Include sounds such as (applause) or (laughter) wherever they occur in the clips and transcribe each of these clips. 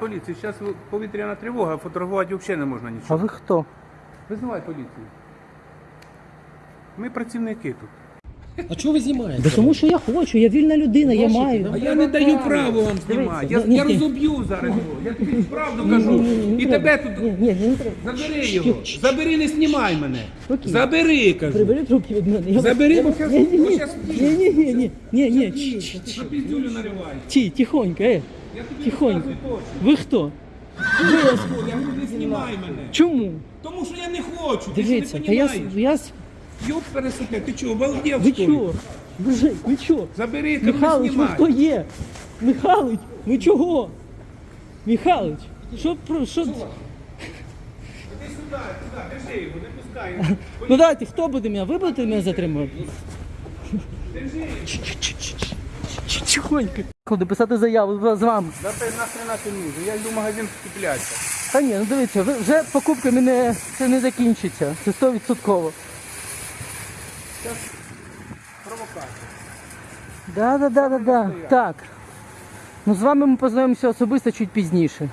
поліцію. Зараз повітряна тривога, фотографувати взагалі не можна А нічого. ви хто? Визивай поліцію. Ми працівники тут. А чого ви знімаєте? Да тому що я хочу, я вільна людина, я Бачите, маю. да? А я не даю право вам знімати. Я, ні, я розоб'ю зараз його. Я тобі правду кажу. ні, ні, І тебе тут. Ні, ні, не треба. Забери його. Забери, не знімай мене. Окей. Забери, кажу. Прибери руки від мене. Я- Забери, бо щас- Ні, ні, бо ні, щас ні, ні, ні, ні, ні, ні, Ч- ч- Ти що піздюлю нариваєш? Ті, тихонько, е, Я тобі тихонько. розказую точно. Ви хто? Я говорю, не знімай мене. Чому? Тому що я не хочу. Ти Дивіться, що та не я, розумієш? я, с- Йоп пересуке, ти чого, обалдев, ви що ли? чого? Ви, ви чого? Забери, ти не Михалич, ви знімай. хто є? Михалич, ви чого? Михалич, що про що? Іди сюди, сюди, держи його, не пускай. Ну дайте, хто буде мене? Ви будете мене затримувати? Держи. Тихонько. Куди писати заяву з вами? Да ти нахрена нахрен нужен, я йду в магазин скуплятися. Та ні, ну дивіться, вже покупками не, це не закінчиться. Це 100%. Провокація. Да, да, да, да, да. Так. Ну з вами ми познайомимося особисто чуть пізніше.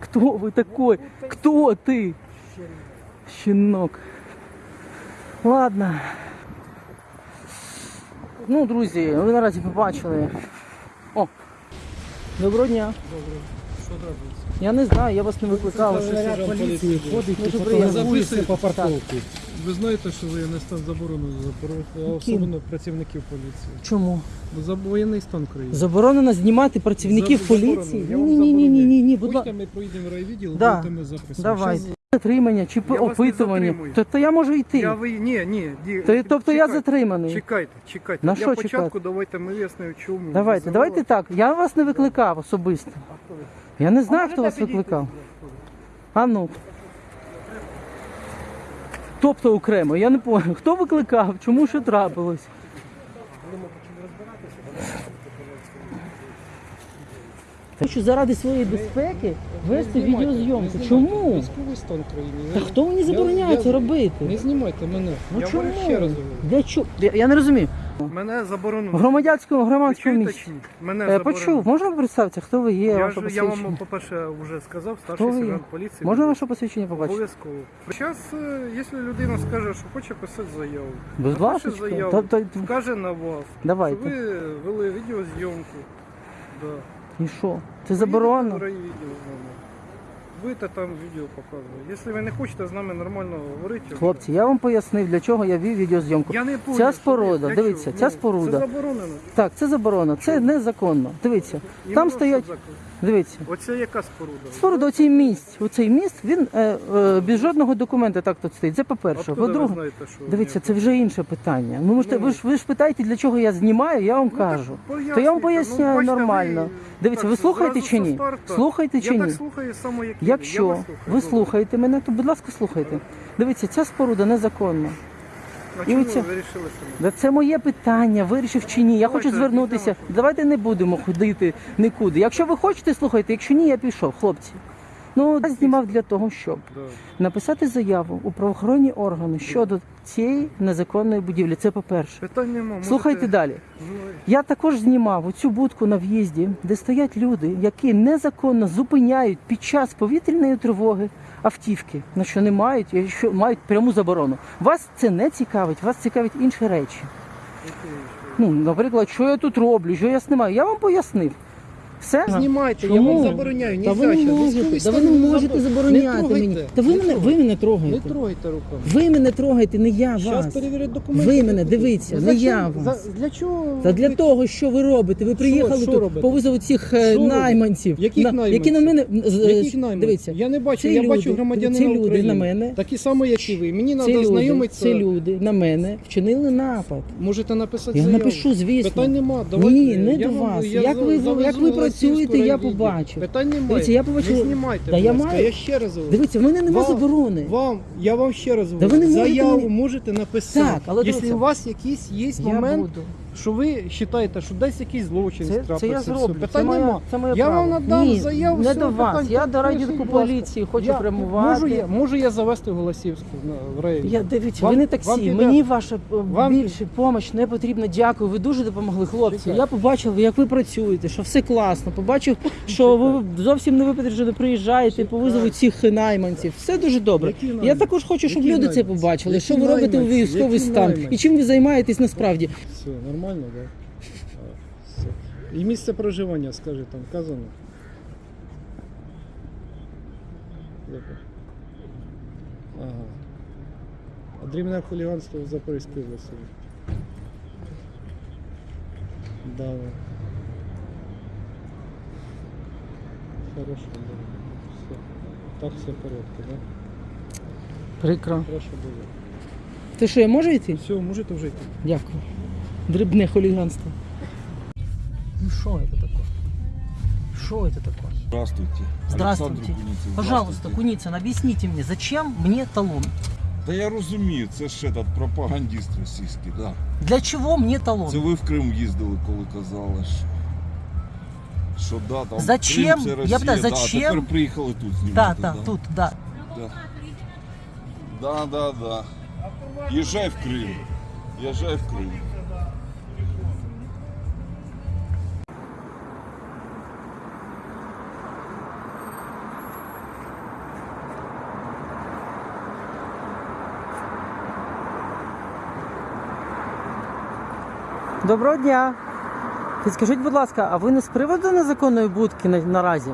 Кто ви такой? Кто ти? Щенок. Ладно. Ну, друзі, ви наразі побачили. О! Доброго дня. Що робиться? Я не знаю, я вас не викликав. Сержант поліції ходить записує по парковці. Ви знаєте, що воєнний стан заборонено за особливо працівників поліції. Чому? Бо за воєнний стан країни. Заборонено знімати працівників За- поліції? Ні, ні, ні, ні, ні, ні, будь ласка. ми проїдемо райвідділ, Да. будете ми записувати. Давайте. Затримання чи Я вас не опитування. То, то я можу йти. Я ви... Ні, ні, ді... То, тобто я затриманий. Чекайте, чекайте. На Для що початку чекати? давайте ми вияснимо, чому. Давайте, визивали. давайте так. Я вас не викликав особисто. Я не знаю, хто вас викликав. А ну. Тобто окремо, я не понял. Хто викликав? Чому що трапилось? Хочу заради своєї безпеки вести відеозйомку. Чому? Військовий стан країни. Та хто мені забороняє це робити? Не знімайте мене. Ну я чому? говорю ще раз. говорю. Для чого? Я, я не розумію. Мене В заборонено. громадянському Ви громадському чуєте місці. чи ні? Мене Е, заборонено. почув, можна представитися, хто ви є, Я, ваше ж, я вам, посвідчення? по-перше, вже сказав, Хто старший ви є? сержант поліції. Можна ваше посвідчення побачити? Обов'язково. Зараз, якщо людина скаже, що хоче писати заяву, Будь напише ласка. заяву, Та- та- вкаже на вас, Давайте. що ви вели відеозйомку. Да. І що? Це заборонено? райвідділ з там відео показувати. Якщо ви не хочете з нами нормально говорити, Хлопці, я вам пояснив, для чого я вів відеозйомку. я не понял, Ця що споруда, я дивіться, ця Ну, споруда. Це заборонено. Так, це заборонено, це незаконно. Дивіться, І там воно стоять, закон. Дивіться. Оце яка споруда? Споруда, оцей міст, оцей міст, він е, е, без жодного документа так тут стоїть. Це по-перше. Откуда ви По-друге, знаєте, що дивіться, це вже інше питання. Ну, Ну. ви ж ви ж питаєте, для чого я знімаю, я вам Ну, кажу. То я вам Ну, поясняю бачите, нормально. ви Дивіться, так ви слухаєте зразу чи со ні? старту. Слухаєте чи Я ні? так слухаю само, як ви. Я Якщо вас ви слухаєте мене, то будь ласка, слухайте. Дивіться, ця споруда незаконна. А і чому оце- ви вирішили, що не? Да це моє питання, вирішив чи ні. Я Давайте, хочу звернутися. Давайте не будемо ходити нікуди. Якщо ви хочете, слухайте, якщо ні, я пішов, хлопці. Ну, я знімав для того, щоб Да. написати заяву у правоохоронні органи щодо цієї незаконної будівлі. Це по-перше. Можете- Слухайте далі. Я також знімав оцю будку на в'їзді, де стоять люди, які незаконно зупиняють під час повітряної тривоги автівки, на що не мають, і що мають пряму заборону. Вас це не цікавить, вас цікавить інші речі. Ну, наприклад, що я тут роблю, що я знімаю. Я вам пояснив. Все? Знімайте, я Чому? вам забороняю. Та ви не Нельзя, можете, військовий та ви не можете забор- забороняти Не мені. Та ви не мене, ви трогайте. мене Не трогаєте. трогайте руками. Ви мене трогаєте, не я Зараз вас. перевірять документи. Ви мене, дивіться, Ну, не за я вас. За- Для чого? Та для ви- того, що ви робите, ви приїхали що тут робите? по визову цих е, Що робите? найманців, Яких на- які на мене з- Яких е, найманців? дивіться. Я не бачу, Ці я люди, бачу громадянина ці люди України. на мене. Такі самі, як і ви. Мені Ці треба люди, знайомитися. ці люди на мене вчинили напад. Можете написати Я заяву. напишу, звісно. Питань нема. Давайте. Ні, не Я до вам- вас. я Як за- ви- як працюєте, я побачу. Питань немає. Дивіться, я побачив- Не знімайте, Да будь я ласка. маю- Я ще раз говорю. Дивіться, в мене нема Вам- заборони. Вам, я вам ще раз ви не можете Заяву мені- можете написати. Так, але Якщо дивіться. у вас якісь є Я момент, буду. Що ви вважаєте, що десь якийсь злочин Це, це трапився, я все. зроблю. Це Питань моя, нема. це моє Я право. вам надам Ні, заяву, не все, до вас. питань- Я до Пишіть, райвідку будь ласка. поліції хочу Я- прямувати. Можу я, можу я завести Голосівську на- в рейд? Я дивіться, Вам- ви не вам таксі. піде- Мені ваша е, Вам- більше допомога не потрібна. Дякую. Ви дуже допомогли, хлопці. Чекай. Я побачив, як ви працюєте, що все класно. Побачив, (laughs) що ви зовсім не випереджено приїжджаєте по визову цих найманців. Все дуже добре. Які Я найманці? також хочу, щоб Які люди це найманці? побачили. Які Що ви робите у найманці? військовий Які стан найманці? і чим ви займаєтесь насправді. Все, нормально, так? Да? І місце проживання, скажи, там вказано. Ага. А дрібне хуліганство в Запорізькій області. Да. Хорошо, да. Все. Так все в порядку, да? Прикро. Хорошо буде. Ти що, я можу йти? Все, можете вже йти. Дякую. Дрібне хуліганство. Ну що це таке? Що це таке? Здравствуйте. Здравствуйте. Олександр Куніцин, Пожалуйста, здравствуйте. Куницын, объясните мне, зачем мне талон? Та я розумію, це ж этот пропагандист російський, да. Для чего мне талон? Це ви в Крим їздили, коли казали, що, що да, там Зачем? Крим, це Я Росія, питаю, да, зачем? тепер приїхали тут знімати. Да, да, тут, да. Да. Да, да, да. Їжджай в Крим. Їжджай в Крим. Доброго дня. Підскажіть, будь ласка, а ви не з приводу незаконної будки на, наразі?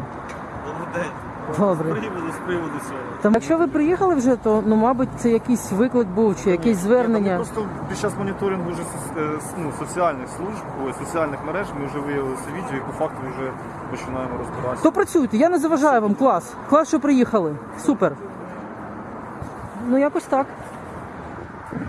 Добрий день. Добре. З приводу, з приводу цього. Там, якщо ви приїхали вже, то ну, мабуть, це якийсь виклик був чи якесь Ні, звернення. Ми просто під час моніторингу вже соц- е, с- ну, соціальних служб, ой, соціальних мереж ми вже виявили це відео і по факту вже починаємо розбиратися. То працюйте, я не заважаю вам, клас. Клас, що приїхали. Супер. Ну якось так.